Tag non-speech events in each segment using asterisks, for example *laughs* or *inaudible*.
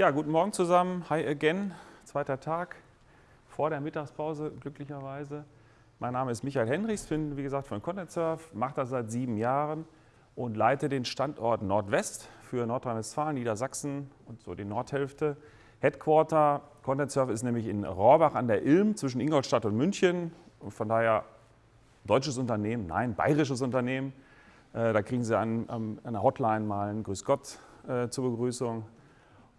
Ja, guten Morgen zusammen. Hi again. Zweiter Tag vor der Mittagspause, glücklicherweise. Mein Name ist Michael Henrichs, bin wie gesagt von Content Surf, mache das seit sieben Jahren und leite den Standort Nordwest für Nordrhein-Westfalen, Niedersachsen und so die Nordhälfte. Headquarter Content Surf ist nämlich in Rohrbach an der Ilm zwischen Ingolstadt und München. Und von daher deutsches Unternehmen, nein, bayerisches Unternehmen. Äh, da kriegen Sie an, an, der Hotline mal ein Grüß Gott äh, zur Begrüßung.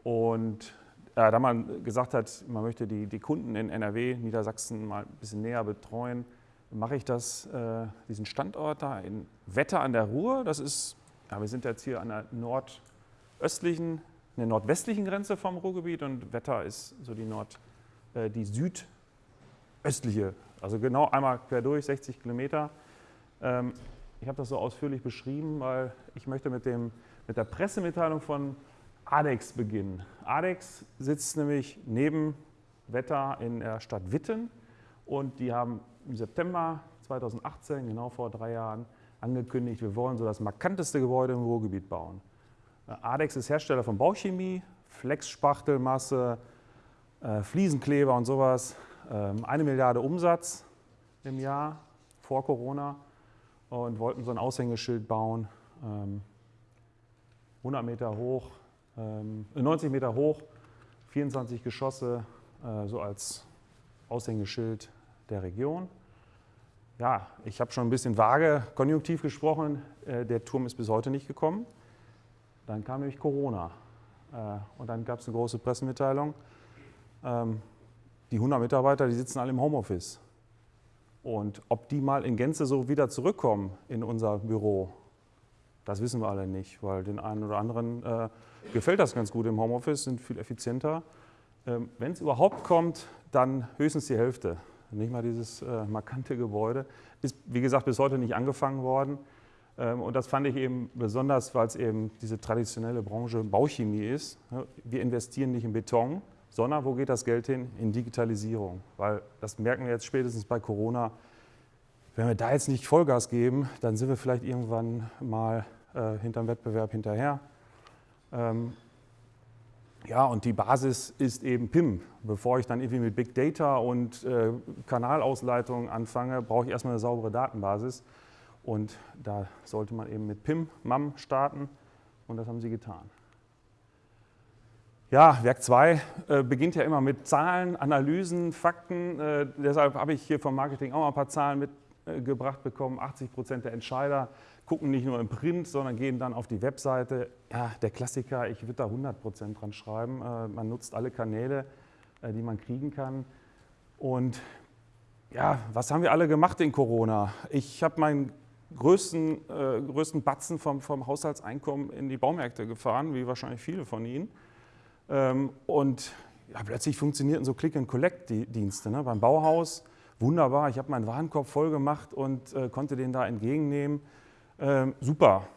Und äh, da man gesagt hat, man möchte die, die Kunden in NRW, Niedersachsen mal ein bisschen näher betreuen, mache ich das, äh, diesen Standort da in Wetter an der Ruhr. Das ist, ja, wir sind jetzt hier an der nordöstlichen, der nordwestlichen Grenze vom Ruhrgebiet und Wetter ist so die, Nord, äh, die südöstliche, also genau einmal quer durch, 60 Kilometer. Ähm, ich habe das so ausführlich beschrieben, weil ich möchte mit, dem, mit der Pressemitteilung von ADEX beginnen. ADEX sitzt nämlich neben Wetter in der Stadt Witten und die haben im September 2018, genau vor drei Jahren, angekündigt, wir wollen so das markanteste Gebäude im Ruhrgebiet bauen. Äh, ADEX ist Hersteller von Bauchemie, Flexspachtelmasse, äh, Fliesenkleber und sowas. Ähm, eine Milliarde Umsatz im Jahr vor Corona und wollten so ein Aushängeschild bauen, 100 ähm, Meter hoch, 90 ähm, Meter hoch, 24 Geschosse, äh, so als Aushängeschild der Region. Ja, ich habe schon ein bisschen vage konjunktiv gesprochen, äh, der Turm ist bis heute nicht gekommen. Dann kam nämlich Corona äh, und dann gab es eine große Pressemitteilung. Ähm, die 100 Mitarbeiter, die sitzen alle im Homeoffice. Und ob die mal in Gänze so wieder zurückkommen in unser Büro, das wissen wir alle nicht, weil den einen oder anderen gefällt das ganz gut im Homeoffice, sind viel effizienter. Ähm, Wenn es überhaupt kommt, dann höchstens die Hälfte. Nicht mal dieses äh, markante Gebäude. Ist, wie gesagt, bis heute nicht angefangen worden. Ähm, und das fand ich eben besonders, weil es eben diese traditionelle Branche Bauchemie ist. Wir investieren nicht in Beton, sondern wo geht das Geld hin? In Digitalisierung. Weil das merken wir jetzt spätestens bei Corona. Wenn wir da jetzt nicht Vollgas geben, dann sind wir vielleicht irgendwann mal äh, hinterm Wettbewerb hinterher. Ähm, ja, und die Basis ist eben PIM. Bevor ich dann irgendwie mit Big Data und äh, Kanalausleitung anfange, brauche ich erstmal eine saubere Datenbasis. Und da sollte man eben mit PIM, MAM starten und das haben sie getan. Ja, Werk 2 äh, beginnt ja immer mit Zahlen, Analysen, Fakten. Äh, deshalb habe ich hier vom Marketing auch mal ein paar Zahlen mitgebracht bekommen. 80 Prozent der Entscheider gucken nicht nur im Print, sondern gehen dann auf die Webseite. Ja, der Klassiker, ich würde da 100 Prozent dran schreiben. Äh, man nutzt alle Kanäle, äh, die man kriegen kann. Und ja, was haben wir alle gemacht in Corona? Ich habe meinen größten, äh, größten Batzen vom, vom Haushaltseinkommen in die Baumärkte gefahren, wie wahrscheinlich viele von Ihnen. Ähm, und ja, plötzlich funktionierten so Click-and-Collect-Dienste ne? beim Bauhaus. Wunderbar, ich habe meinen Warenkorb voll gemacht und äh, konnte den da entgegennehmen. Ähm, super.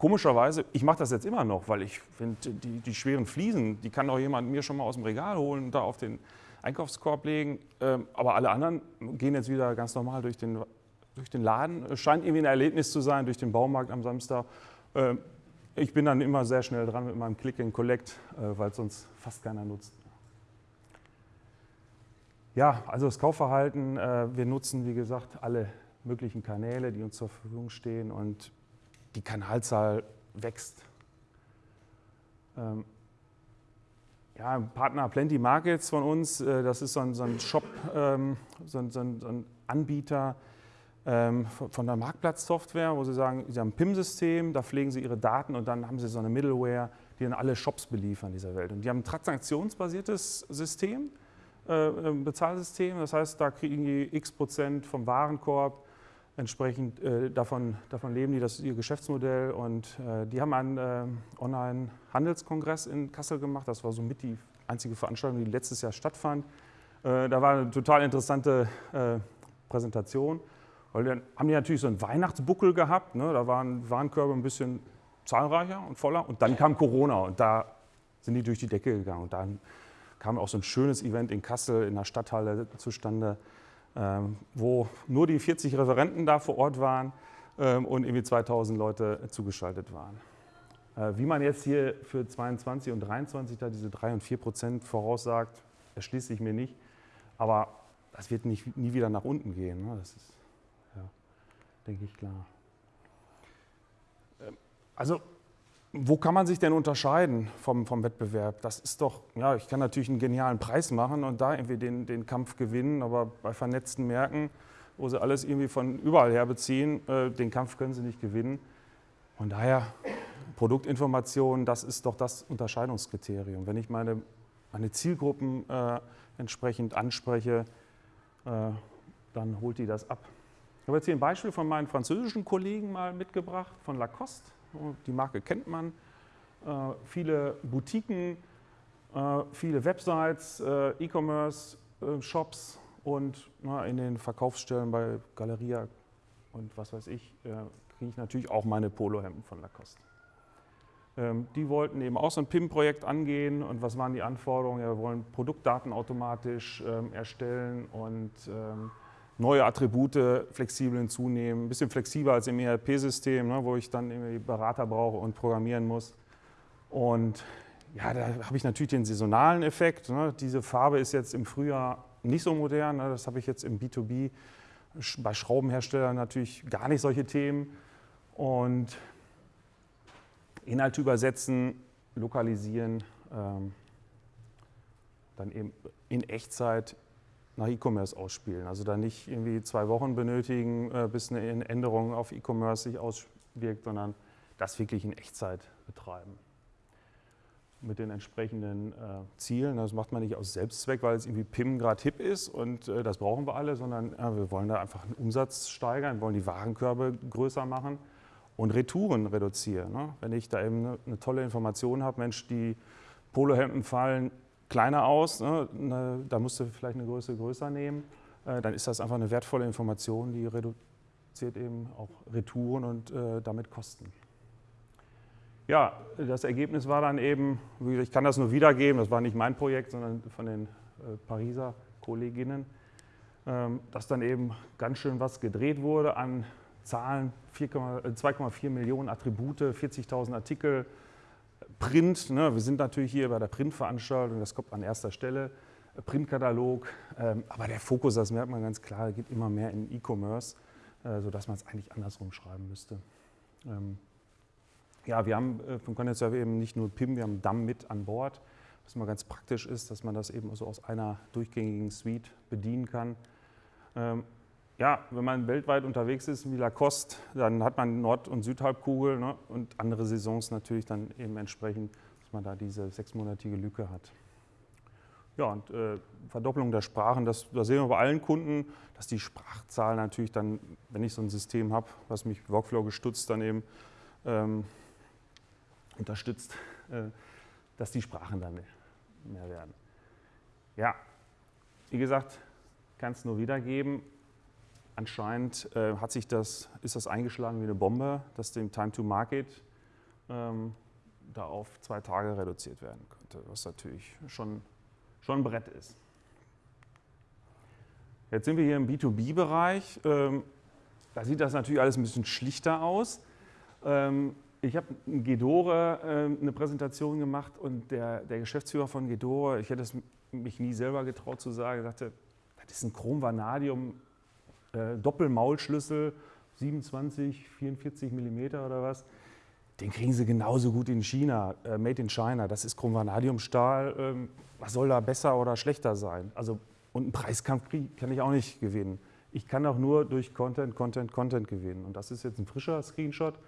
Komischerweise, ich mache das jetzt immer noch, weil ich finde, die, die, schweren Fliesen, die kann doch jemand mir schon mal aus dem Regal holen und da auf den Einkaufskorb legen. Ähm, aber alle anderen gehen jetzt wieder ganz normal durch den, durch den Laden. Es scheint irgendwie ein Erlebnis zu sein, durch den Baumarkt am Samstag. Ähm, ich bin dann immer sehr schnell dran mit meinem Click and Collect, äh, weil sonst fast keiner nutzt. Ja, also das Kaufverhalten, äh, wir nutzen, wie gesagt, alle möglichen Kanäle, die uns zur Verfügung stehen und die Kanalzahl wächst. Ähm, ja, Partner Plenty Markets von uns, äh, das ist so ein, so ein Shop, ähm, so, ein, so, ein, Anbieter ähm, von der Marktplatzsoftware, wo sie sagen, sie haben ein PIM-System, da pflegen sie ihre Daten und dann haben sie so eine Middleware, die dann alle Shops beliefern dieser Welt. Und die haben ein transaktionsbasiertes System, äh, Bezahlsystem, das heißt, da kriegen die x Prozent vom Warenkorb Entsprechend äh, davon, davon leben die, das ist ihr Geschäftsmodell. Und äh, die haben einen äh, Online-Handelskongress in Kassel gemacht. Das war somit die einzige Veranstaltung, die letztes Jahr stattfand. Äh, da war eine total interessante äh, Präsentation. Weil dann haben die natürlich so einen Weihnachtsbuckel gehabt. Ne? Da waren Warenkörbe ein bisschen zahlreicher und voller. Und dann kam Corona und da sind die durch die Decke gegangen. Und dann kam auch so ein schönes Event in Kassel in der Stadthalle zustande wo nur die 40 Referenten da vor Ort waren ähm, und irgendwie 2000 Leute zugeschaltet waren. Äh, wie man jetzt hier für 22 und 23 da diese 3 und 4 Prozent voraussagt, erschließt sich mir nicht. Aber das wird nicht, nie wieder nach unten gehen. Ne? Das ist, ja, denke ich, klar. Ähm, also, wo kann man sich denn unterscheiden vom, vom Wettbewerb? Das ist doch, ja, ich kann natürlich einen genialen Preis machen und da irgendwie den, den Kampf gewinnen, aber bei vernetzten Märkten, wo sie alles irgendwie von überall her beziehen, äh, den Kampf können sie nicht gewinnen. Von daher, Produktinformation, das ist doch das Unterscheidungskriterium. Wenn ich meine, meine Zielgruppen äh, entsprechend anspreche, äh, dann holt die das ab. Ich habe jetzt hier ein Beispiel von meinen französischen Kollegen mal mitgebracht, von Lacoste. Die Marke kennt man. Äh, viele Boutiquen, äh, viele Websites, äh, E-Commerce-Shops und in den Verkaufsstellen bei Galeria und was weiß ich, kriege ich natürlich auch meine Polohemden von Lacoste. Ähm, die wollten eben auch so ein PIM-Projekt angehen und was waren die Anforderungen? Ja, wir wollen Produktdaten automatisch ähm, erstellen und ähm, neue Attribute flexibel hinzunehmen, ein bisschen flexibler als im ERP-System, ne, wo ich dann irgendwie Berater brauche und programmieren muss. Und ja, da habe ich natürlich den saisonalen Effekt. Ne. Diese Farbe ist jetzt im Frühjahr nicht so modern. Ne. Das habe ich jetzt im B2B bei Schraubenherstellern natürlich gar nicht solche Themen. Und Inhalte übersetzen, lokalisieren, ähm, dann eben in Echtzeit nach E-Commerce ausspielen. Also dann nicht irgendwie zwei Wochen benötigen, äh, bis eine Änderung auf E-Commerce sich auswirkt, sondern das wirklich in Echtzeit betreiben. Mit den entsprechenden äh, Zielen. Das macht man nicht aus Selbstzweck, weil es irgendwie PIM gerade hip ist und äh, das brauchen wir alle, sondern äh, wir wollen da einfach einen Umsatz steigern, wollen die Warenkörbe größer machen und Retouren reduzieren. Ne? Wenn ich da eben eine, eine tolle Information habe, Mensch, die Polohemden fallen kleiner aus, ne? da musst du vielleicht eine Größe größer nehmen, äh, dann ist das einfach eine wertvolle Information, die reduziert eben auch Retouren und äh, damit Kosten. Ja, das Ergebnis war dann eben, ich kann das nur wiedergeben, das war nicht mein Projekt, sondern von den äh, Pariser Kolleginnen, ähm, dass dann eben ganz schön was gedreht wurde an Zahlen, 2,4 äh, Millionen Attribute, 40.000 Artikel, Print, ne, wir sind natürlich hier bei der Printveranstaltung, das kommt an erster Stelle, Printkatalog, ähm, aber der Fokus, das merkt man ganz klar, geht immer mehr in E-Commerce, äh, sodass man es eigentlich andersrum schreiben müsste. Ähm, ja, wir haben äh, vom Content Server eben nicht nur PIM, wir haben DAM mit an Bord, was mal ganz praktisch ist, dass man das eben so aus einer durchgängigen Suite bedienen kann. Ähm, ja, wenn man weltweit unterwegs ist wie Lacoste, dann hat man Nord- und Südhalbkugel ne, und andere Saisons natürlich dann eben entsprechend, dass man da diese sechsmonatige Lücke hat. Ja, und äh, Verdopplung der Sprachen, das, das, sehen wir bei allen Kunden, dass die Sprachzahl natürlich dann, wenn ich so ein System habe, was mich Workflow gestützt dann eben ähm, unterstützt, äh, dass die Sprachen dann mehr werden. Ja, wie gesagt, kann es nur wiedergeben. Anscheinend äh, hat sich das, ist das eingeschlagen wie eine Bombe, dass dem Time to Market ähm, da auf zwei Tage reduziert werden könnte, was natürlich schon, schon ein Brett ist. Jetzt sind wir hier im B2B-Bereich. Ähm, da sieht das natürlich alles ein bisschen schlichter aus. Ähm, ich habe in Gedore äh, eine Präsentation gemacht und der, der Geschäftsführer von Gedore, ich hätte es mich nie selber getraut zu sagen, sagte, das ist ein Chrom Vanadium äh, Doppelmaulschlüssel, 27, 44 mm oder was, den kriegen sie genauso gut in China, äh, made in China. Das ist Chrom-Vanadiumstahl. Ähm, was soll da besser oder schlechter sein? Also, und einen Preiskampf kann ich auch nicht gewinnen. Ich kann auch nur durch Content, Content, Content gewinnen. Und das ist jetzt ein frischer Screenshot.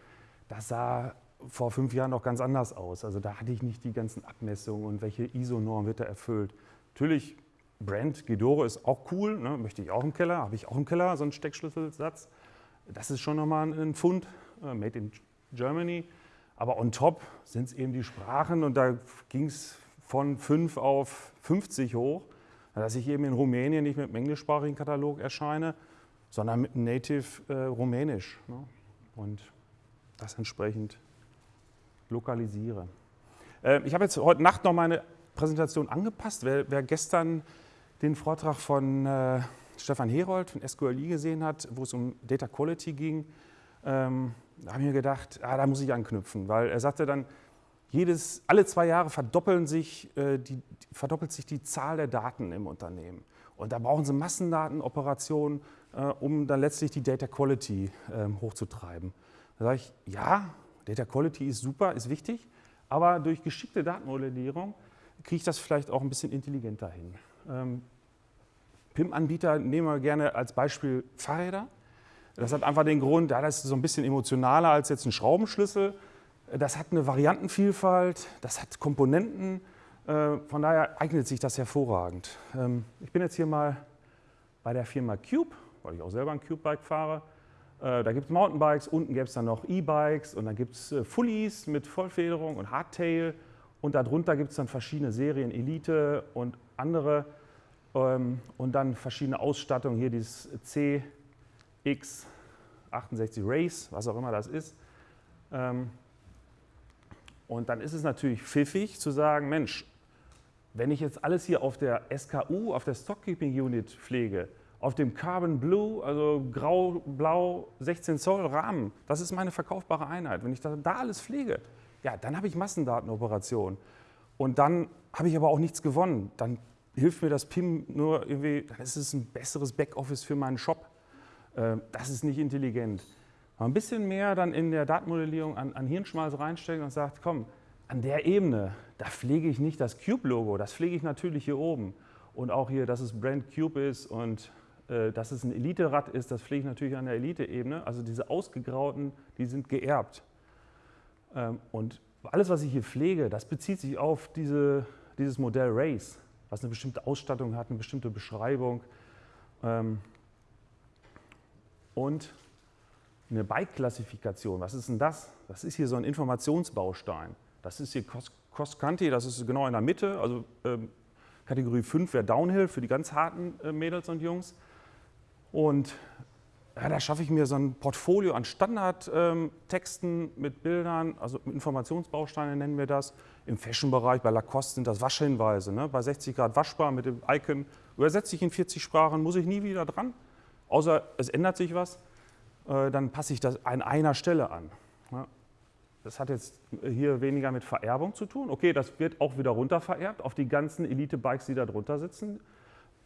Das sah vor fünf Jahren noch ganz anders aus. Also da hatte ich nicht die ganzen Abmessungen und welche ISO-Norm wird da erfüllt. Natürlich Brand Gidoro ist auch cool, ne? möchte ich auch im Keller, habe ich auch im Keller so einen Steckschlüsselsatz. Das ist schon nochmal ein Fund, äh, made in Germany. Aber on top sind es eben die Sprachen und da ging es von 5 auf 50 hoch, dass ich eben in Rumänien nicht mit einem englischsprachigen Katalog erscheine, sondern mit einem Native äh, Rumänisch. Ne? Und das entsprechend lokalisiere. Äh, ich habe jetzt heute Nacht noch meine Präsentation angepasst. Wer, wer gestern den Vortrag von äh, Stefan Herold von SQLI gesehen hat, wo es um Data Quality ging, ähm, da habe ich mir gedacht, ah, da muss ich anknüpfen, weil er sagte dann, jedes, alle zwei Jahre verdoppeln sich, äh, die, verdoppelt sich die Zahl der Daten im Unternehmen. Und da brauchen sie Massendatenoperationen, äh, um dann letztlich die Data Quality äh, hochzutreiben. Da sage ich, ja, Data Quality ist super, ist wichtig, aber durch geschickte Datenmodellierung kriege ich das vielleicht auch ein bisschen intelligenter hin. Ähm, PIM-Anbieter nehmen wir gerne als Beispiel Fahrräder. Das hat einfach den Grund, ja, das ist so ein bisschen emotionaler als jetzt ein Schraubenschlüssel. Das hat eine Variantenvielfalt, das hat Komponenten. Äh, von daher eignet sich das hervorragend. Ähm, ich bin jetzt hier mal bei der Firma Cube, weil ich auch selber ein Cube-Bike fahre. Äh, da gibt es Mountainbikes, unten gäbe es dann noch E-Bikes und dann gibt es äh, Fullies mit Vollfederung und Hardtail. Und darunter gibt es dann verschiedene Serien, Elite und andere. Ähm, und dann verschiedene Ausstattungen, hier dieses CX68 Race, was auch immer das ist. Ähm, und dann ist es natürlich pfiffig zu sagen, Mensch, wenn ich jetzt alles hier auf der SKU, auf der Stockkeeping Unit pflege, auf dem Carbon Blue, also grau-blau 16 Zoll Rahmen, das ist meine verkaufbare Einheit. Wenn ich da, da alles pflege, ja, dann habe ich Massendatenoperationen. Und dann habe ich aber auch nichts gewonnen. Dann hilft mir das PIM nur irgendwie, dann ist es ein besseres Backoffice für meinen Shop. Ähm, das ist nicht intelligent. Mal ein bisschen mehr dann in der Datenmodellierung an, an Hirnschmalz reinstecken und sagt, komm, an der Ebene, da pflege ich nicht das Cube-Logo, das pflege ich natürlich hier oben. Und auch hier, dass es Brand Cube ist und äh, dass es ein Elite-Rad ist, das pflege ich natürlich an der Elite-Ebene. Also diese ausgegrauten, die sind geerbt. Ähm, und alles, was ich hier pflege, das bezieht sich auf diese, dieses Modell Race, was eine bestimmte Ausstattung hat, eine bestimmte Beschreibung. Ähm, und eine Bike-Klassifikation, was ist denn das? Das ist hier so ein Informationsbaustein. Das ist hier Cross-Country, das ist genau in der Mitte, also ähm, Kategorie 5 wäre Downhill für die ganz harten äh, Mädels und Jungs. Und ja, da schaffe ich mir so ein Portfolio an Standardtexten ähm, mit Bildern, also Informationsbausteine nennen wir das. Im Fashion-Bereich, bei Lacoste sind das Waschhinweise. Ne? Bei 60 Grad waschbar mit dem Icon. Übersetze ich in 40 Sprachen, muss ich nie wieder dran. Außer es ändert sich was, äh, dann passe ich das an einer Stelle an. Ja? Das hat jetzt hier weniger mit Vererbung zu tun. Okay, das wird auch wieder runter vererbt auf die ganzen Elite-Bikes, die da drunter sitzen,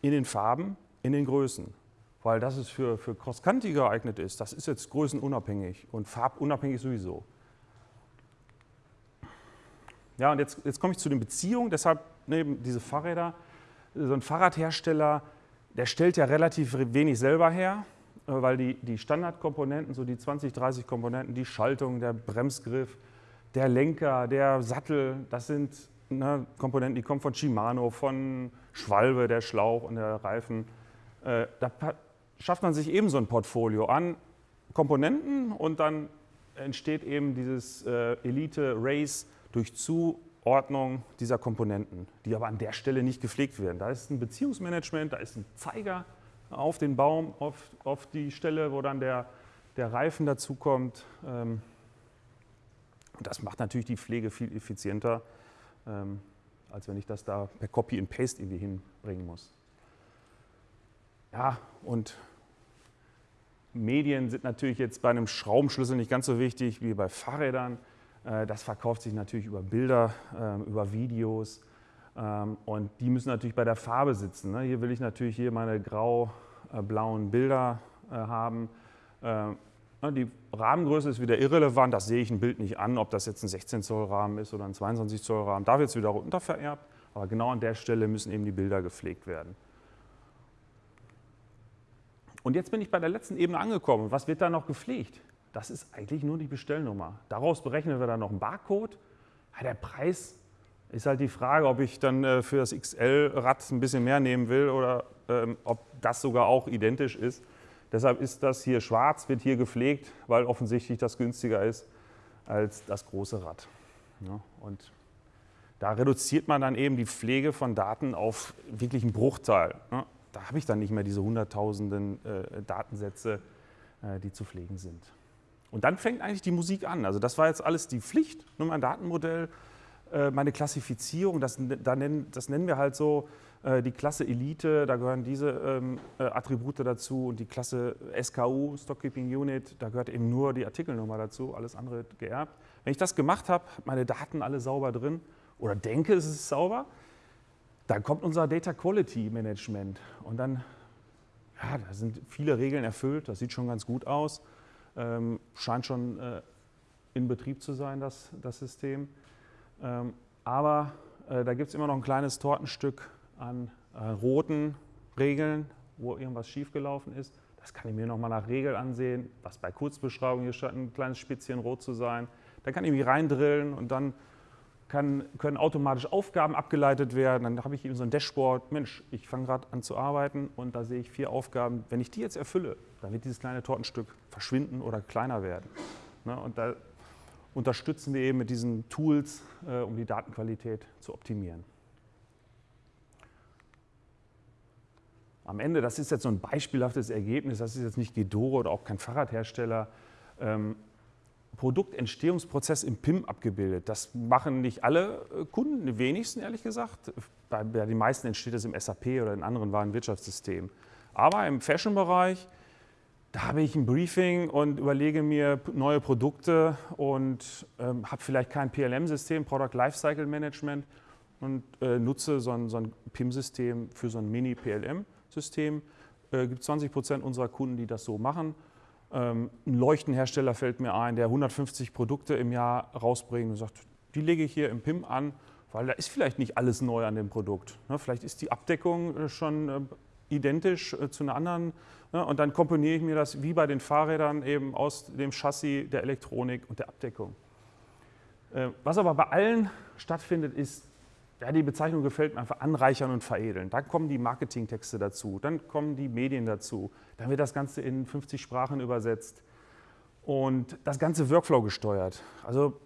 in den Farben, in den Größen weil das es für, für Cross-Country geeignet ist, das ist jetzt größenunabhängig und farbunabhängig sowieso. Ja, und jetzt, jetzt komme ich zu den Beziehungen, deshalb neben diese Fahrräder, so ein Fahrradhersteller, der stellt ja relativ wenig selber her, äh, weil die, die Standardkomponenten, so die 20, 30 Komponenten, die Schaltung, der Bremsgriff, der Lenker, der Sattel, das sind ne, Komponenten, die kommen von Shimano, von Schwalbe, der Schlauch und der Reifen. Äh, da schafft man sich eben so ein Portfolio an Komponenten und dann entsteht eben dieses äh, Elite-Race durch Zuordnung dieser Komponenten, die aber an der Stelle nicht gepflegt werden. Da ist ein Beziehungsmanagement, da ist ein Zeiger auf den Baum, auf, auf die Stelle, wo dann der, der Reifen dazukommt. Ähm, das macht natürlich die Pflege viel effizienter, ähm, als wenn ich das da per Copy and Paste irgendwie hinbringen muss. Ja, und Medien sind natürlich jetzt bei einem Schraubenschlüssel nicht ganz so wichtig wie bei Fahrrädern. Äh, das verkauft sich natürlich über Bilder, ähm, über Videos ähm, und die müssen natürlich bei der Farbe sitzen. Ne? Hier will ich natürlich hier meine grau-blauen Bilder äh, haben. Ähm, ne, die Rahmengröße ist wieder irrelevant, das sehe ich ein Bild nicht an, ob das jetzt ein 16 Zoll Rahmen ist oder ein 22 Zoll Rahmen. Da wird es wieder runter vererbt, aber genau an der Stelle müssen eben die Bilder gepflegt werden. Und jetzt bin ich bei der letzten Ebene angekommen. Was wird da noch gepflegt? Das ist eigentlich nur die Bestellnummer. Daraus berechnen wir dann noch einen Barcode. Ja, der Preis ist halt die Frage, ob ich dann äh, für das XL-Rad ein bisschen mehr nehmen will oder ähm, ob das sogar auch identisch ist. Deshalb ist das hier schwarz, wird hier gepflegt, weil offensichtlich das günstiger ist als das große Rad. Ja, und da reduziert man dann eben die Pflege von Daten auf wirklich einen Bruchteil. Ja, da habe ich dann nicht mehr diese hunderttausenden äh, Datensätze, äh, die zu pflegen sind. Und dann fängt eigentlich die Musik an. Also das war jetzt alles die Pflicht, nur mein Datenmodell, äh, meine Klassifizierung, das, da nennen, das nennen wir halt so Äh, die Klasse Elite, da gehören diese ähm, äh, Attribute dazu und die Klasse SKU, Stockkeeping Unit, da gehört eben nur die Artikelnummer dazu, alles andere geerbt. Wenn ich das gemacht habe, meine Daten alle sauber drin oder denke, es ist sauber, dann kommt unser Data Quality Management und dann, ja, da sind viele Regeln erfüllt, das sieht schon ganz gut aus, ähm, scheint schon äh, in Betrieb zu sein, das, das System. Ähm, aber äh, da gibt es immer noch ein kleines Tortenstück an äh, roten Regeln, wo irgendwas schiefgelaufen ist. Das kann ich mir nochmal nach Regel ansehen, was bei Kurzbeschreibung hier statt ein kleines Spitzchen rot zu sein. Da kann ich mich reindrillen und dann kann, können automatisch Aufgaben abgeleitet werden. Dann habe ich eben so ein Dashboard. Mensch, ich fange gerade an zu arbeiten und da sehe ich vier Aufgaben. Wenn ich die jetzt erfülle, dann wird dieses kleine Tortenstück verschwinden oder kleiner werden. Ne? Und da unterstützen wir eben mit diesen Tools, äh, um die Datenqualität zu optimieren. Am Ende, das ist jetzt so ein beispielhaftes Ergebnis, das ist jetzt nicht Gedore oder auch kein Fahrradhersteller, ähm, Produktentstehungsprozess im PIM abgebildet. Das machen nicht alle äh, Kunden, die wenigsten ehrlich gesagt. Bei, bei den meisten entsteht das im SAP oder in anderen Warenwirtschaftssystemen. Aber im Fashion-Bereich, da habe ich ein Briefing und überlege mir neue Produkte und ähm, habe vielleicht kein PLM-System, Product Lifecycle Management, und äh, nutze so ein, so ein PIM-System für so ein Mini-PLM-System. Äh, gibt 20 Prozent unserer Kunden, die das so machen. Ähm, ein Leuchtenhersteller fällt mir ein, der 150 Produkte im Jahr rausbringt und sagt, die lege ich hier im PIM an, weil da ist vielleicht nicht alles neu an dem Produkt. Ne? Vielleicht ist die Abdeckung äh, schon äh, identisch äh, zu einer anderen ne? und dann komponiere ich mir das wie bei den Fahrrädern eben aus dem Chassis, der Elektronik und der Abdeckung. Was aber bei allen stattfindet, ist ja, die Bezeichnung gefällt mir einfach anreichern und veredeln. Dann kommen die Marketingtexte dazu, dann kommen die Medien dazu, dann wird das Ganze in 50 Sprachen übersetzt und das ganze Workflow gesteuert. Also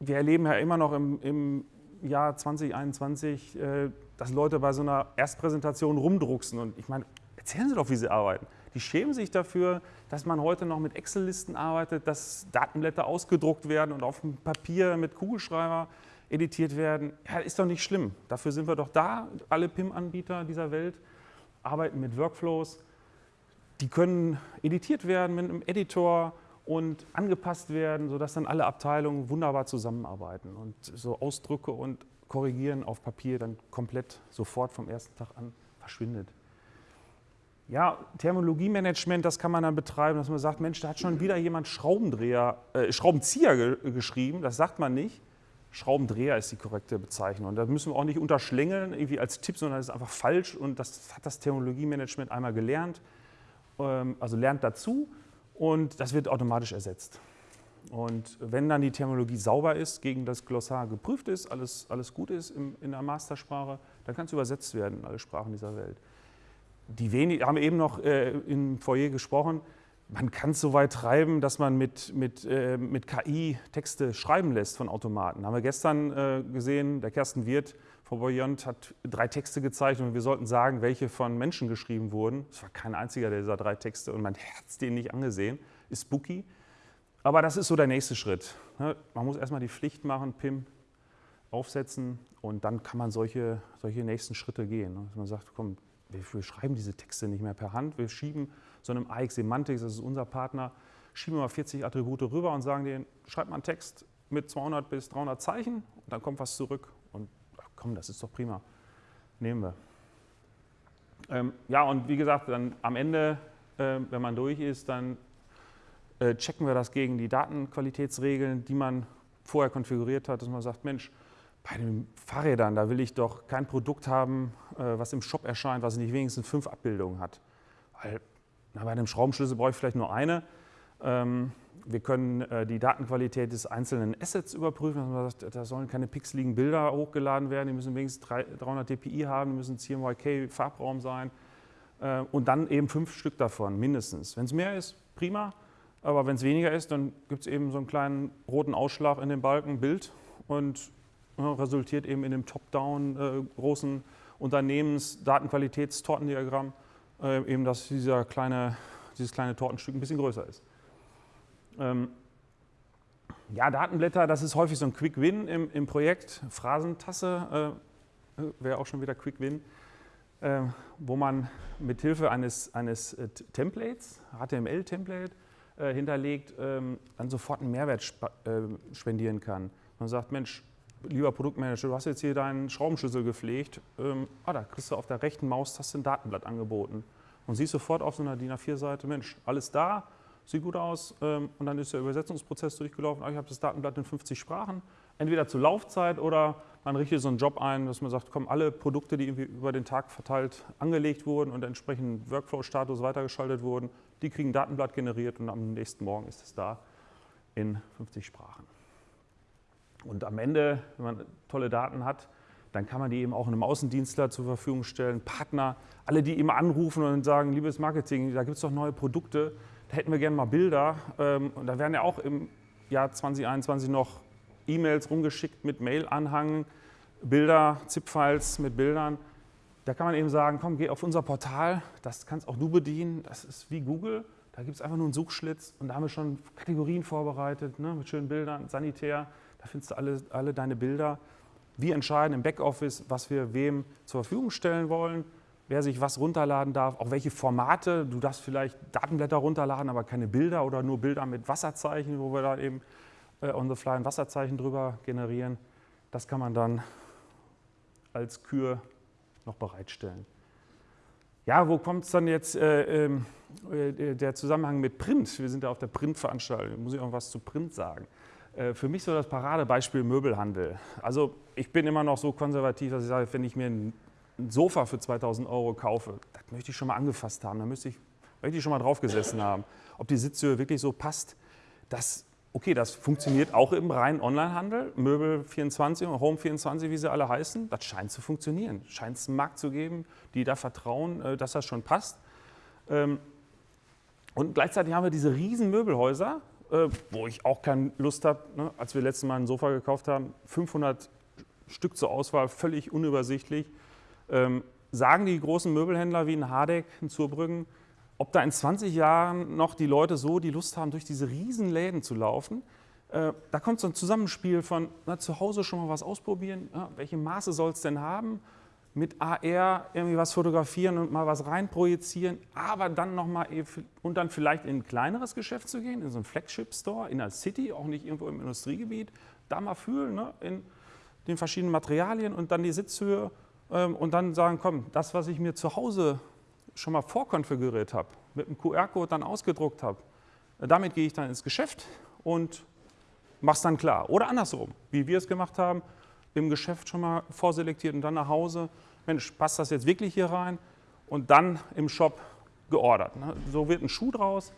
wir erleben ja immer noch im, im Jahr 2021, äh, dass Leute bei so einer Erstpräsentation rumdrucksen und ich meine, erzählen Sie doch, wie Sie arbeiten. Die schämen sich dafür, dass man heute noch mit Excel-Listen arbeitet, dass Datenblätter ausgedruckt werden und auf dem Papier mit Kugelschreiber editiert werden. Ja, ist doch nicht schlimm. Dafür sind wir doch da. Alle PIM-Anbieter dieser Welt arbeiten mit Workflows. Die können editiert werden mit einem Editor und angepasst werden, sodass dann alle Abteilungen wunderbar zusammenarbeiten und so Ausdrücke und Korrigieren auf Papier dann komplett sofort vom ersten Tag an verschwindet. Ja, Thermologiemanagement, das kann man dann betreiben, dass man sagt, Mensch, da hat schon wieder jemand Schraubendreher, äh, Schraubenzieher ge geschrieben, das sagt man nicht. Schraubendreher ist die korrekte Bezeichnung. Und da müssen wir auch nicht unterschlängeln, irgendwie als Tipp, sondern das ist einfach falsch und das hat das Technologiemanagement einmal gelernt, ähm, also lernt dazu und das wird automatisch ersetzt. Und wenn dann die Terminologie sauber ist, gegen das Glossar geprüft ist, alles, alles gut ist in der Mastersprache, dann kann es übersetzt werden in alle Sprachen dieser Welt. Die wenig, haben eben noch äh, im Foyer gesprochen, man kann es so weit treiben, dass man mit, mit, äh, mit KI Texte schreiben lässt von Automaten. Haben wir gestern äh, gesehen, der Kersten Wirth von Boyont hat drei Texte gezeigt und wir sollten sagen, welche von Menschen geschrieben wurden. Es war kein einziger dieser drei Texte und mein Herz den nicht angesehen. Ist spooky. Aber das ist so der nächste Schritt. Ne? Man muss erstmal die Pflicht machen, PIM aufsetzen und dann kann man solche, solche nächsten Schritte gehen. Ne? Dass man sagt, komm, wir schreiben diese Texte nicht mehr per Hand, wir schieben so einem AX Semantics, das ist unser Partner, schieben wir mal 40 Attribute rüber und sagen denen, schreibt mal einen Text mit 200 bis 300 Zeichen und dann kommt was zurück und ach komm, das ist doch prima, nehmen wir. Ähm, ja, und wie gesagt, dann am Ende, äh, wenn man durch ist, dann äh, checken wir das gegen die Datenqualitätsregeln, die man vorher konfiguriert hat, dass man sagt, Mensch, bei den Fahrrädern, da will ich doch kein Produkt haben, äh, was im Shop erscheint, was nicht wenigstens fünf Abbildungen hat. Weil na, bei einem Schraubenschlüssel brauche ich vielleicht nur eine. Ähm, wir können äh, die Datenqualität des einzelnen Assets überprüfen. da sollen keine pixeligen Bilder hochgeladen werden, die müssen wenigstens 300 dpi haben, die müssen CMYK-Farbraum sein äh, und dann eben fünf Stück davon mindestens. Wenn es mehr ist, prima, aber wenn es weniger ist, dann gibt es eben so einen kleinen roten Ausschlag in dem Balken Bild und resultiert eben in dem Top-Down äh, großen Unternehmens-Datenqualitätstortendiagramm äh, eben, dass dieser kleine, dieses kleine Tortenstück ein bisschen größer ist. Ähm, ja, Datenblätter, das ist häufig so ein Quick Win im, im Projekt. Phrasentasse, äh, wäre auch schon wieder Quick Win, äh, wo man mit Hilfe eines, eines äh, Templates, HTML-Template, äh, hinterlegt, ähm, dann sofort einen Mehrwert sp äh, spendieren kann. Man sagt, Mensch, lieber Produktmanager, du hast jetzt hier deinen Schraubenschlüssel gepflegt, ähm, ah, da kriegst du auf der rechten Maustaste ein Datenblatt angeboten und siehst sofort auf so einer DIN A4-Seite, Mensch, alles da, sieht gut aus ähm, und dann ist der Übersetzungsprozess durchgelaufen, ah, ich habe das Datenblatt in 50 Sprachen, entweder zur Laufzeit oder man richtet so einen Job ein, dass man sagt, komm, alle Produkte, die irgendwie über den Tag verteilt angelegt wurden und entsprechend Workflow-Status weitergeschaltet wurden, die kriegen ein Datenblatt generiert und am nächsten Morgen ist es da in 50 Sprachen. Und am Ende, wenn man tolle Daten hat, dann kann man die eben auch einem Außendienstler zur Verfügung stellen, Partner, alle, die immer anrufen und sagen, liebes Marketing, da gibt es doch neue Produkte, da hätten wir gerne mal Bilder. Ähm, und da werden ja auch im Jahr 2021 noch E-Mails rumgeschickt mit Mail-Anhang, Bilder, ZIP-Files mit Bildern. Da kann man eben sagen, komm, geh auf unser Portal, das kannst auch du bedienen, das ist wie Google. Da gibt es einfach nur einen Suchschlitz und da haben wir schon Kategorien vorbereitet ne, mit schönen Bildern, sanitär, da findest du alle, alle deine Bilder. Wir entscheiden im Backoffice, was wir wem zur Verfügung stellen wollen, wer sich was runterladen darf, auch welche Formate. Du darfst vielleicht Datenblätter runterladen, aber keine Bilder oder nur Bilder mit Wasserzeichen, wo wir da eben äh, on the fly ein Wasserzeichen drüber generieren. Das kann man dann als Kür noch bereitstellen. Ja, wo kommt es dann jetzt äh, ähm, äh, der Zusammenhang mit Print? Wir sind ja auf der Printveranstaltung, muss ich auch was zu Print sagen. Äh, für mich so das Paradebeispiel Möbelhandel. Also ich bin immer noch so konservativ, dass ich sage, wenn ich mir ein Sofa für 2000 Euro kaufe, das möchte ich schon mal angefasst haben, da möchte ich, möchte ich schon mal drauf gesessen haben. Ob die Sitzhöhe wirklich so passt, das, okay, das funktioniert auch im reinen Onlinehandel. Möbel24 und Home24, wie sie alle heißen, das scheint zu funktionieren. Scheint es einen Markt zu geben, die da vertrauen, äh, dass das schon passt. Ähm, und gleichzeitig haben wir diese riesen Möbelhäuser, äh, wo ich auch keine Lust habe, ne, als wir letztes Mal ein Sofa gekauft haben, 500 Stück zur Auswahl, völlig unübersichtlich. Ähm, sagen die großen Möbelhändler wie ein Hardeck, ein Zurbrüggen, ob da in 20 Jahren noch die Leute so die Lust haben, durch diese riesen Läden zu laufen, äh, da kommt so ein Zusammenspiel von na, zu Hause schon mal was ausprobieren, ja, welche Maße soll es denn haben, mit AR irgendwie was fotografieren und mal was reinprojizieren, aber dann nochmal und dann vielleicht in ein kleineres Geschäft zu gehen, in so einen Flagship-Store, in der City, auch nicht irgendwo im Industriegebiet, da mal fühlen, ne, in den verschiedenen Materialien und dann die Sitzhöhe ähm, und dann sagen, komm, das, was ich mir zu Hause schon mal vorkonfiguriert habe, mit einem QR-Code dann ausgedruckt habe, damit gehe ich dann ins Geschäft und mache es dann klar. Oder andersrum, wie wir es gemacht haben, im Geschäft schon mal vorselektiert und dann nach Hause, Mensch, passt das jetzt wirklich hier rein? Und dann im Shop geordert. Ne? So wird ein Schuh draus.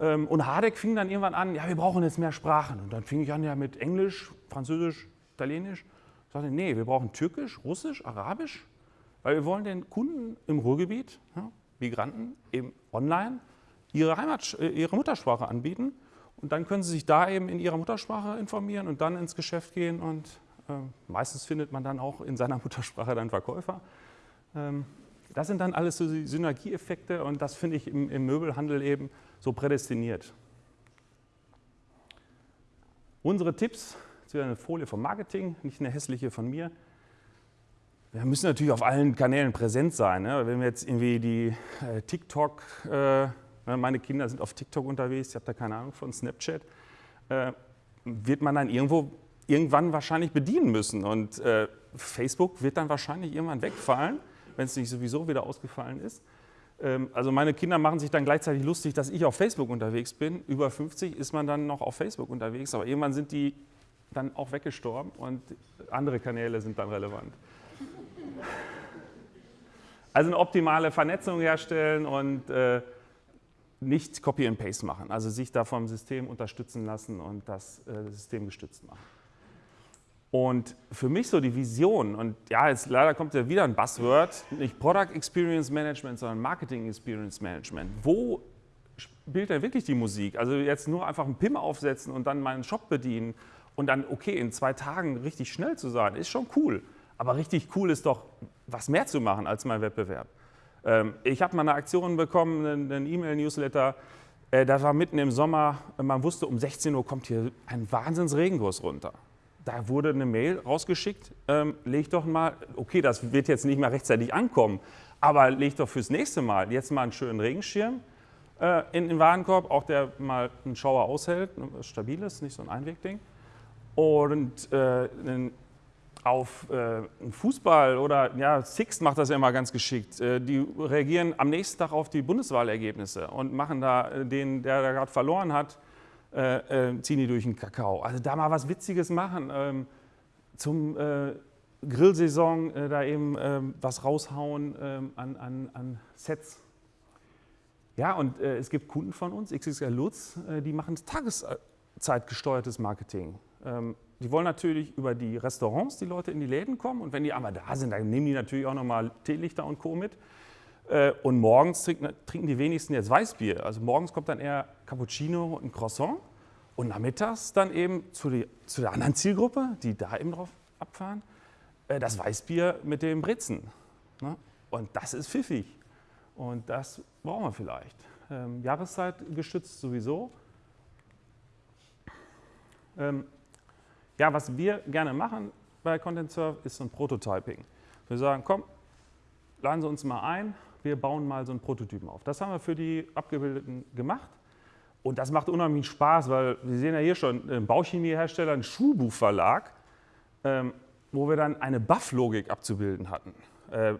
Ähm, und Hardeck fing dann irgendwann an, ja, wir brauchen jetzt mehr Sprachen. Und dann fing ich an ja mit Englisch, Französisch, Italienisch. Ich sagte, nee, wir brauchen Türkisch, Russisch, Arabisch, weil wir wollen den Kunden im Ruhrgebiet, ja, Migranten, eben online ihre, Heimat, äh, ihre Muttersprache anbieten. Und dann können sie sich da eben in ihrer Muttersprache informieren und dann ins Geschäft gehen und meistens findet man dann auch in seiner *laughs* Muttersprache dann Verkäufer. Ähm, das sind dann alles so Synergieeffekte und das finde ich im, im Möbelhandel eben so prädestiniert. Unsere Tipps, jetzt wieder eine Folie vom Marketing, nicht eine hässliche von mir. Wir müssen natürlich auf allen Kanälen präsent sein. Ne? Wenn wir jetzt irgendwie die äh, TikTok, äh, meine Kinder sind auf TikTok unterwegs, ich habe da keine Ahnung von Snapchat, äh, wird man dann irgendwo irgendwann wahrscheinlich bedienen müssen. Und äh, Facebook wird dann wahrscheinlich irgendwann wegfallen, wenn es nicht sowieso wieder ausgefallen ist. Ähm, also meine Kinder machen sich dann gleichzeitig lustig, dass ich auf Facebook unterwegs bin. Über 50 ist man dann noch auf Facebook unterwegs, aber irgendwann sind die dann auch weggestorben und andere Kanäle sind dann relevant. Also eine optimale Vernetzung herstellen und äh, nicht Copy and Paste machen, also sich da vom System unterstützen lassen und das äh, System gestützt machen. Und für mich so die Vision, und ja, jetzt leider kommt ja wieder ein Buzzword, nicht Product Experience Management, sondern Marketing Experience Management. Wo spielt denn wirklich die Musik? Also jetzt nur einfach einen PIM aufsetzen und dann meinen Shop bedienen und dann, okay, in zwei Tagen richtig schnell zu sein, ist schon cool. Aber richtig cool ist doch, was mehr zu machen als mein Wettbewerb. Ähm, ich habe mal eine Aktion bekommen, einen E-Mail-Newsletter, äh, da war mitten im Sommer, man wusste, um 16 Uhr kommt hier ein Wahnsinns Regenkurs runter da wurde eine Mail rausgeschickt, ähm, leg doch mal, okay, das wird jetzt nicht mehr rechtzeitig ankommen, aber leg doch fürs nächste Mal jetzt mal einen schönen Regenschirm äh, in den Warenkorb, auch der mal einen Schauer aushält, stabil ist, nicht so ein Einwegding. Und äh, auf äh, Fußball oder ja, Six macht das ja immer ganz geschickt. Äh, die reagieren am nächsten Tag auf die Bundeswahlergebnisse und machen da äh, den, der da gerade verloren hat, äh, äh, ziehen die durch den Kakao. Also da mal was Witziges machen. Ähm, zum äh, Grillsaison da eben ähm, was raushauen ähm, an, an, an Sets. Ja, und es gibt Kunden von uns, XXL Lutz, die machen tageszeitgesteuertes Marketing. Ähm, die wollen natürlich über die Restaurants die Leute in die Läden kommen und wenn die einmal da sind, dann nehmen die natürlich auch nochmal Teelichter und Co. mit. Äh, und morgens trinken die wenigsten jetzt Weißbier. Also morgens kommt dann eher Cappuccino und Croissant und nachmittags dann eben zu, die, zu der anderen Zielgruppe, die da eben drauf abfahren, äh, das Weißbier mit dem Britzen. Ne? Und das ist pfiffig. Und das brauchen wir vielleicht. Ähm, Jahreszeit gestützt sowieso. Ähm, ja, was wir gerne machen bei Content Surf ist so ein Prototyping. Wir sagen, komm, laden Sie uns mal ein, wir bauen mal so einen Prototypen auf. Das haben wir für die Abgebildeten gemacht. Und das macht unheimlich Spaß, weil wir sehen ja hier schon einen Bauchemiehersteller, einen Schulbuchverlag, ähm, wo wir dann eine Buff-Logik abzubilden hatten. Äh,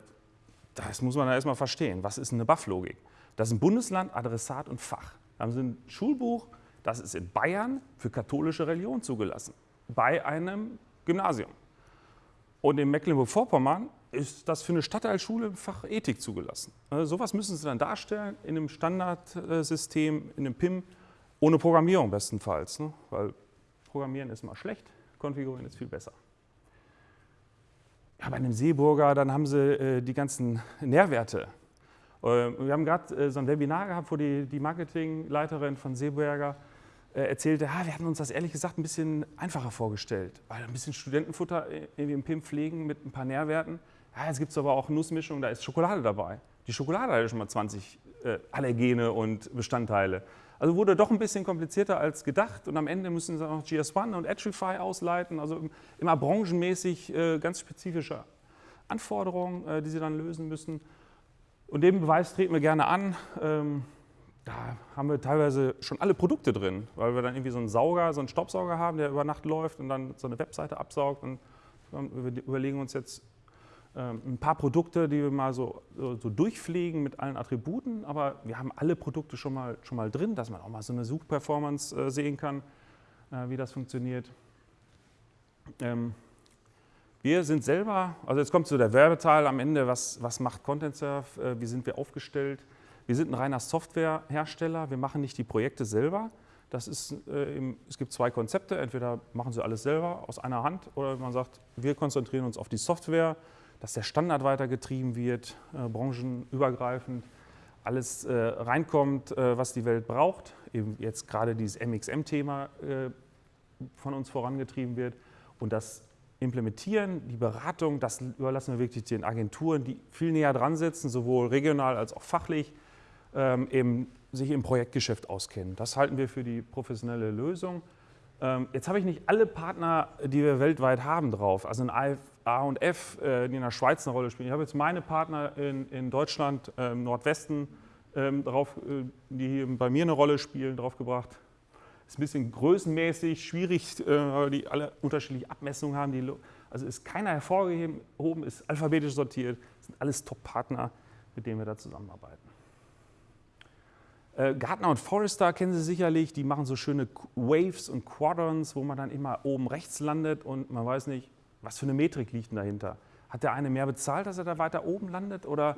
das muss man ja erstmal verstehen. Was ist eine Buff-Logik? Das ist ein Bundesland, Adressat und Fach. Da haben Sie ein Schulbuch, das ist in Bayern für katholische Religion zugelassen bei einem Gymnasium. Und in Mecklenburg-Vorpommern ist das für eine Stadtteilschule im Fach Ethik zugelassen. Also sowas müssen Sie dann darstellen in einem Standardsystem, in einem PIM, ohne Programmierung bestenfalls. Ne? Weil Programmieren ist mal schlecht, Konfigurieren ist viel besser. Ja, bei einem Seeburger, dann haben Sie äh, die ganzen Nährwerte. Äh, wir haben gerade äh, so ein Webinar gehabt, wo die, die Marketingleiterin von Seeburger erzählte, ah, wir hatten uns das ehrlich gesagt ein bisschen einfacher vorgestellt. Weil ein bisschen Studentenfutter irgendwie im PIM pflegen mit ein paar Nährwerten. Ja, jetzt gibt es aber auch Nussmischung, da ist Schokolade dabei. Die Schokolade hat ja schon mal 20 äh, Allergene und Bestandteile. Also wurde doch ein bisschen komplizierter als gedacht und am Ende müssen sie auch GS1 und Edgify ausleiten, also immer branchenmäßig äh, ganz spezifische Anforderungen, äh, die sie dann lösen müssen. Und den Beweis treten wir gerne an. Ähm, da haben wir teilweise schon alle Produkte drin, weil wir dann irgendwie so einen Sauger, so einen Staubsauger haben, der über Nacht läuft und dann so eine Webseite absaugt. Und wir überlegen uns jetzt ähm, ein paar Produkte, die wir mal so, so, durchpflegen mit allen Attributen, aber wir haben alle Produkte schon mal, schon mal drin, dass man auch mal so eine Suchperformance äh, sehen kann, äh, wie das funktioniert. Ähm, wir sind selber, also jetzt kommt so der Werbeteil am Ende, was, was macht Content Surf, äh, wie sind wir aufgestellt. Wir sind ein reiner Softwarehersteller, wir machen nicht die Projekte selber. Das ist, äh, es gibt zwei Konzepte, entweder machen Sie alles selber aus einer Hand oder man sagt, wir konzentrieren uns auf die Software, dass der Standard weitergetrieben wird, äh, branchenübergreifend, alles äh, reinkommt, äh, was die Welt braucht. Eben jetzt gerade dieses MXM-Thema äh, von uns vorangetrieben wird und das Implementieren, die Beratung, das überlassen wir wirklich den Agenturen, die viel näher dran sitzen, sowohl regional als auch fachlich ähm, eben sich im Projektgeschäft auskennen. Das halten wir für die professionelle Lösung. Ähm, jetzt habe ich nicht alle Partner, die wir weltweit haben, drauf. Also ein A und F, äh, die in der Schweiz eine Rolle spielen. Ich habe jetzt meine Partner in, in Deutschland, äh, im Nordwesten, ähm, drauf, äh, die bei mir eine Rolle spielen, draufgebracht. Ist ein bisschen größenmäßig schwierig, äh, weil die alle unterschiedliche Abmessungen haben. Also ist keiner hervorgehoben, ist alphabetisch sortiert. Das sind alles Top-Partner, mit denen wir da zusammenarbeiten. Äh, Gartner und Forrester kennen Sie sicherlich, die machen so schöne Waves und Quadrants, wo man dann immer oben rechts landet und man weiß nicht, was für eine Metrik liegt denn dahinter. Hat der eine mehr bezahlt, dass er da weiter oben landet? Oder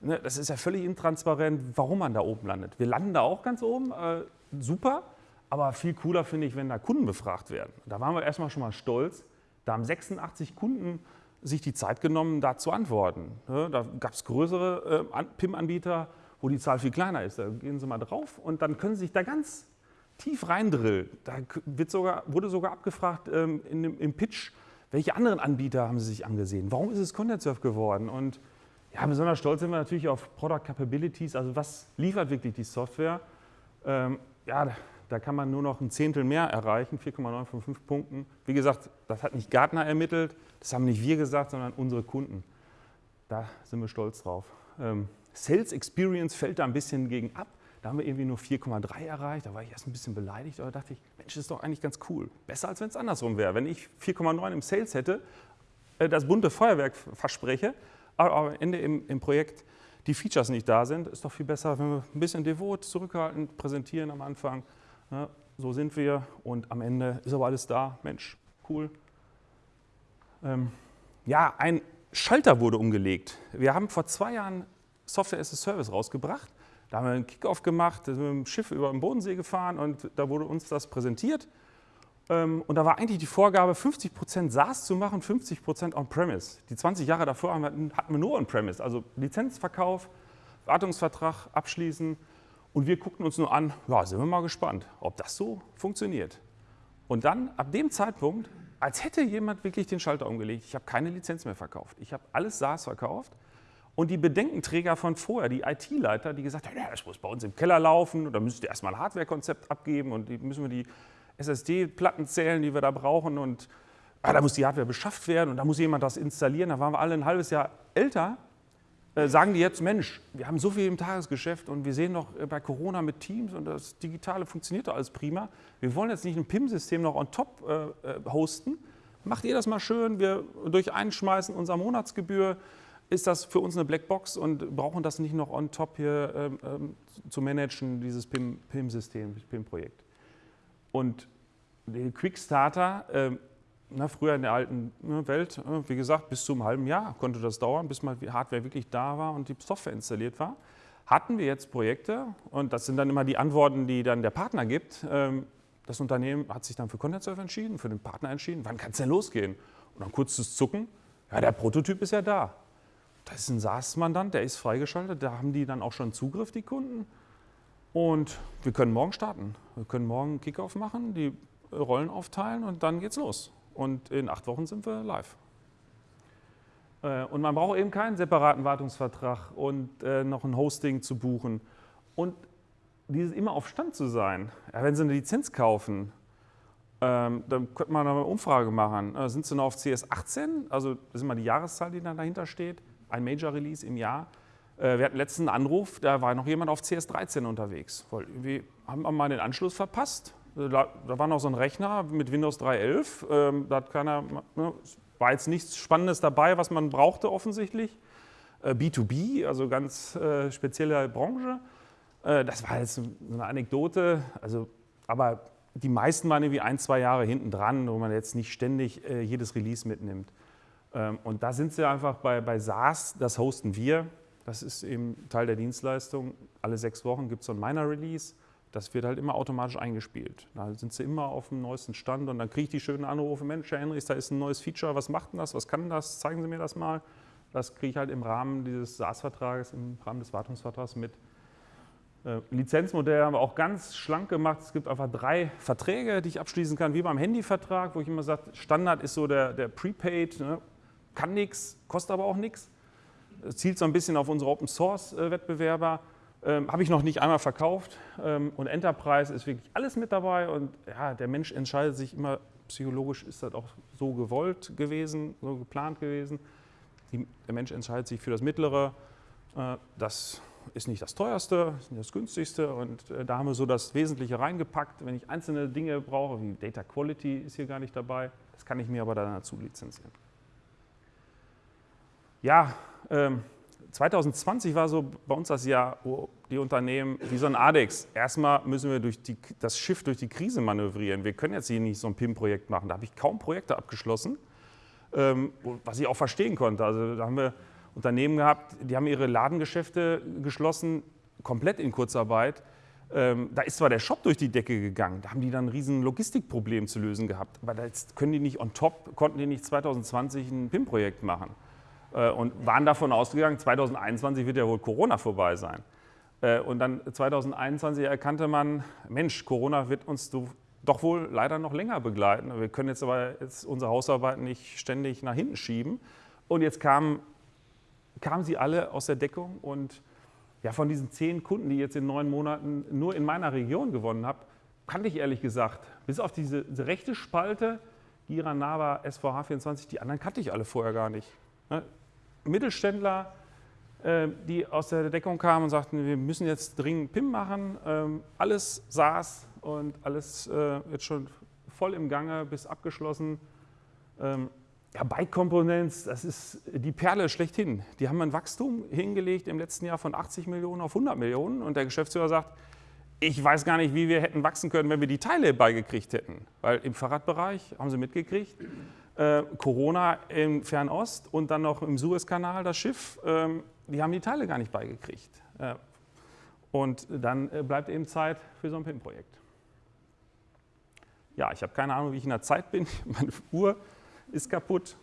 ne, das ist ja völlig intransparent, warum man da oben landet. Wir landen da auch ganz oben, äh, super, aber viel cooler finde ich, wenn da Kunden befragt werden. Da waren wir erstmal schon mal stolz. Da haben 86 Kunden sich die Zeit genommen, da zu antworten. Ne, da gab es größere äh, PIM-Anbieter, wo die Zahl viel kleiner ist. Da gehen Sie mal drauf und dann können Sie sich da ganz tief reindrillen. Da wird sogar, wurde sogar abgefragt ähm, dem, im Pitch, welche anderen Anbieter haben Sie sich angesehen? Warum ist es ContentSurf geworden? Und ja, besonders stolz sind wir natürlich auf Product Capabilities, also was liefert wirklich die Software? Ähm, ja, Da kann man nur noch ein Zehntel mehr erreichen, 4,9 von 5 Punkten. Wie gesagt, das hat nicht Gartner ermittelt, das haben nicht wir gesagt, sondern unsere Kunden. Da sind wir stolz drauf. Ähm, Sales Experience fällt da ein bisschen gegen ab. Da haben wir irgendwie nur 4,3 erreicht. Da war ich erst ein bisschen beleidigt, aber dachte ich, Mensch, das ist doch eigentlich ganz cool. Besser, als wenn es andersrum wäre. Wenn ich 4,9 im Sales hätte, äh, das bunte Feuerwerk verspreche, aber am Ende im, im Projekt die Features nicht da sind, ist doch viel besser, wenn wir ein bisschen devot, zurückhaltend präsentieren am Anfang. Ja, so sind wir und am Ende ist aber alles da. Mensch, cool. Ähm, ja, ein Schalter wurde umgelegt. Wir haben vor zwei Jahren Software as a Service rausgebracht. Da haben wir einen Kickoff gemacht, sind mit dem Schiff über den Bodensee gefahren und da wurde uns das präsentiert. Ähm, und da war eigentlich die Vorgabe, 50% SaaS zu machen, 50% On-Premise. Die 20 Jahre davor hatten wir nur On-Premise, also Lizenzverkauf, Wartungsvertrag abschließen. Und wir guckten uns nur an, ja, sind wir mal gespannt, ob das so funktioniert. Und dann, ab dem Zeitpunkt, als hätte jemand wirklich den Schalter umgelegt, ich habe keine Lizenz mehr verkauft. Ich habe alles SaaS verkauft. Und die Bedenkenträger von vorher, die IT-Leiter, die gesagt haben, ja, das muss bei uns im Keller laufen, da müsst ihr erstmal ein Hardware-Konzept abgeben und die müssen wir die SSD-Platten zählen, die wir da brauchen und ah, da muss die Hardware beschafft werden und da muss jemand das installieren. Da waren wir alle ein halbes Jahr älter. Äh, sagen die jetzt, Mensch, wir haben so viel im Tagesgeschäft und wir sehen noch äh, bei Corona mit Teams und das Digitale funktioniert doch alles prima. Wir wollen jetzt nicht ein PIM-System noch on top äh, äh, hosten. Macht ihr das mal schön, wir durch Einschmeißen unserer Monatsgebühr ist das für uns eine Blackbox und brauchen das nicht noch on top hier ähm, ähm, zu managen, dieses PIM-System, PIM-Projekt. Und die Quickstarter, äh, na, früher in der alten ne, Welt, äh, wie gesagt, bis zu einem halben Jahr konnte das dauern, bis mal die Hardware wirklich da war und die Software installiert war. Hatten wir jetzt Projekte, und das sind dann immer die Antworten, die dann der Partner gibt. Ähm, das Unternehmen hat sich dann für Content Surf entschieden, für den Partner entschieden. Wann kann es denn losgehen? Und dann kurzes Zucken, ja, der Prototyp ist ja da. Das ist ein SaaS-Mandant, der ist freigeschaltet, da haben die dann auch schon Zugriff, die Kunden. Und wir können morgen starten. Wir können morgen Kickoff machen, die Rollen aufteilen und dann geht's los. Und in acht Wochen sind wir live. Äh, und man braucht eben keinen separaten Wartungsvertrag und äh, noch ein Hosting zu buchen. Und dieses immer auf Stand zu sein. Ja, wenn Sie eine Lizenz kaufen, ähm, dann könnte man eine Umfrage machen. Äh, sind Sie noch auf CS18? Also das ist immer die Jahreszahl, die dann dahinter steht. Ein Major Release im Jahr. Äh, wir hatten letzten Anruf, da war noch jemand auf CS13 unterwegs. Wir haben mal den Anschluss verpasst. Äh, da, war noch so ein Rechner mit Windows 3.11. Ähm, da hat keiner, ne, war jetzt nichts Spannendes dabei, was man brauchte offensichtlich. Äh, B2B, also ganz äh, spezielle Branche. Äh, das war jetzt eine Anekdote. Also, aber die meisten waren irgendwie ein, zwei Jahre hinten dran, wo man jetzt nicht ständig äh, jedes Release mitnimmt. Ähm, und da sind sie einfach bei, bei SaaS, das hosten wir. Das ist eben Teil der Dienstleistung. Alle sechs Wochen gibt es so ein Miner-Release. Das wird halt immer automatisch eingespielt. Da sind sie immer auf dem neuesten Stand und dann kriege ich die schönen Anrufe, Mensch, Herr Henrichs, da ist ein neues Feature, was macht denn das, was kann das, zeigen Sie mir das mal. Das kriege ich halt im Rahmen dieses SaaS-Vertrages, im Rahmen des Wartungsvertrags mit. Äh, Lizenzmodell haben wir auch ganz schlank gemacht. Es gibt einfach drei Verträge, die ich abschließen kann, wie beim Handyvertrag, wo ich immer sage, Standard ist so der, der Prepaid, ne? Kann nichts, kostet aber auch nichts zielt so ein bisschen auf unsere Open-Source-Wettbewerber. Ähm, Habe ich noch nicht einmal verkauft. Ähm, und Enterprise ist wirklich alles mit dabei. Und ja, der Mensch entscheidet sich immer, psychologisch ist das auch so gewollt gewesen, so geplant gewesen. Die, der Mensch entscheidet sich für das Mittlere. Äh, das ist nicht das teuerste, ist nicht das günstigste. Und äh, da haben wir so das Wesentliche reingepackt. Wenn ich einzelne Dinge brauche, wie Data Quality ist hier gar nicht dabei, das kann ich mir aber dann dazu lizenzieren. Ja, 2020 ähm, war so bei uns das Jahr, wo die Unternehmen wie so ein ADEX, erstmal müssen wir durch die, das Schiff durch die Krise manövrieren. Wir können jetzt hier nicht so ein PIM-Projekt machen. Da habe ich kaum Projekte abgeschlossen, ähm, was ich auch verstehen konnte. Also da haben wir Unternehmen gehabt, die haben ihre Ladengeschäfte geschlossen, komplett in Kurzarbeit. Ähm, da ist zwar der Shop durch die Decke gegangen, da haben die dann ein riesen Logistikproblem zu lösen gehabt, aber jetzt können die nicht on top, konnten die nicht 2020 ein PIM-Projekt machen. Äh, und waren davon ausgegangen, 2021 wird ja wohl Corona vorbei sein. Äh, und dann 2021 erkannte man, Mensch, Corona wird uns doch wohl leider noch länger begleiten. Wir können jetzt aber jetzt unsere Hausarbeiten nicht ständig nach hinten schieben. Und jetzt kamen, kamen sie alle aus der Deckung und ja, von diesen zehn Kunden, die ich jetzt in neun Monaten nur in meiner Region gewonnen habe, kannte ich ehrlich gesagt. Bis auf diese, rechte Spalte, Gira, Nava, SVH24, die anderen kannte ich alle vorher gar nicht. Ne? Mittelständler, äh, die aus der Deckung kamen und sagten, wir müssen jetzt dringend PIM machen. Ähm, alles saß und alles äh, jetzt schon voll im Gange bis abgeschlossen. Ähm, ja, Bike Components, das ist die Perle schlechthin. Die haben ein Wachstum hingelegt im letzten Jahr von 80 Millionen auf 100 Millionen und der Geschäftsführer sagt, ich weiß gar nicht, wie wir hätten wachsen können, wenn wir die Teile beigekriegt hätten. Weil im Fahrradbereich haben sie mitgekriegt, äh, Corona im Fernost und dann noch im Suezkanal das Schiff, äh, die haben die Teile gar nicht beigekriegt. Äh, und dann äh, bleibt eben Zeit für so ein PIN-Projekt. Ja, ich habe keine Ahnung, wie ich in der Zeit bin. *laughs* Meine Uhr ist kaputt.